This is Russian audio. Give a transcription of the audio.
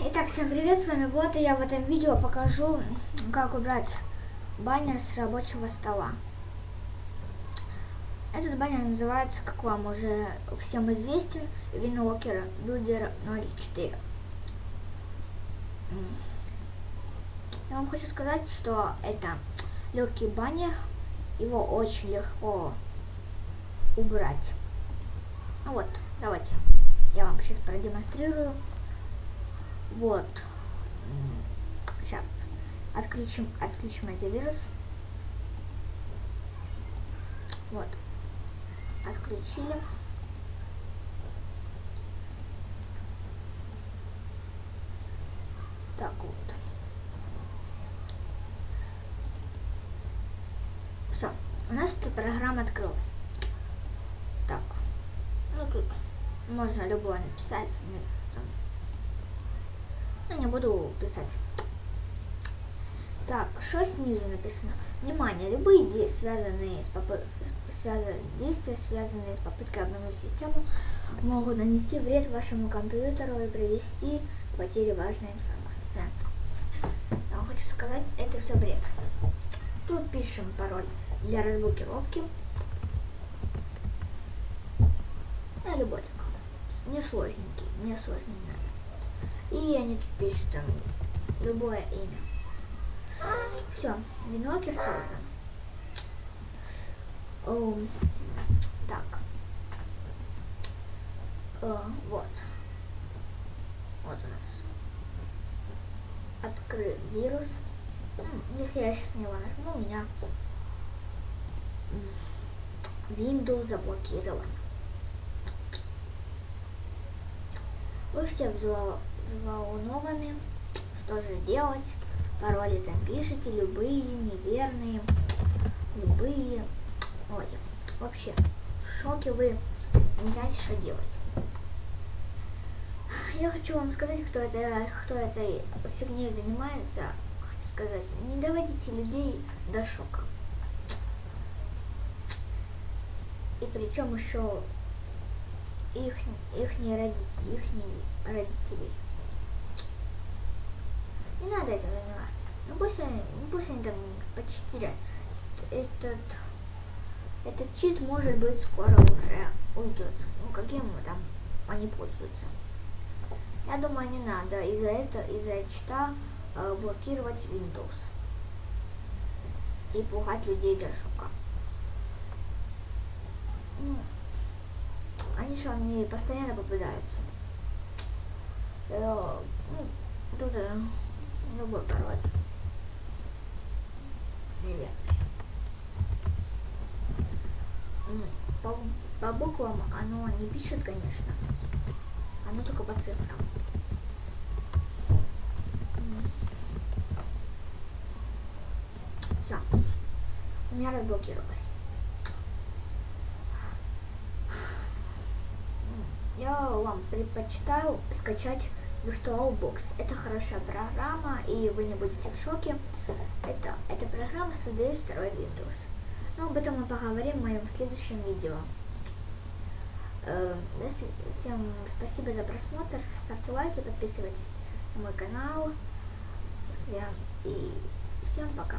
Итак, всем привет, с вами Вот, и я в этом видео покажу, как убрать баннер с рабочего стола. Этот баннер называется, как вам уже всем известен, Винокер Builder 04. Я вам хочу сказать, что это легкий баннер, его очень легко убрать. Вот, давайте, я вам сейчас продемонстрирую. Вот. Сейчас. Отключим, отключим антивирус. Вот. Отключили. Так вот. Все. У нас эта программа открылась. Так. Ну тут можно любое написать. Ну, не буду писать. Так, что снизу написано? Внимание, любые действия, связанные с попы... связан... действия, связанные с попыткой обмануть систему, могут нанести вред вашему компьютеру и привести к потере важной информации. Я хочу сказать, это все бред. Тут пишем пароль для разблокировки. А любой такой. Не сложненький, не сложный надо. И они тут пишут там любое имя. Все, винокер создан. О, так. О, вот. Вот у нас. Открыт вирус. Если я сейчас него нажму, у меня Windows заблокирован. Вы все взволнованы. Что же делать? Пароли там пишите, любые, неверные, любые. Ой, вообще, в шоке вы не знаете, что делать. Я хочу вам сказать, кто это, кто этой фигней занимается. Хочу сказать, не доводите людей до шока. И причем еще их, их родители, их родителей. Не надо этим заниматься. Ну пусть они, ну, пусть они там почтирят. Этот, этот чит может быть скоро уже уйдет. Ну каким там они пользуются. Я думаю, не надо из-за этого, из-за чита э, блокировать Windows и пугать людей до шока. Ну, они что, мне постоянно попадаются. Э, ну, тут э, любой пароль. Неверный. По, по буквам оно не пишет, конечно. Оно только по цифрам. Все. У меня разблокировалось. я вам предпочитаю скачать VirtualBox. Это хорошая программа, и вы не будете в шоке. Это, эта программа создает второй Windows. Но об этом мы поговорим в моем следующем видео. Э, всем спасибо за просмотр. Ставьте лайки, подписывайтесь на мой канал. Всем, и всем пока.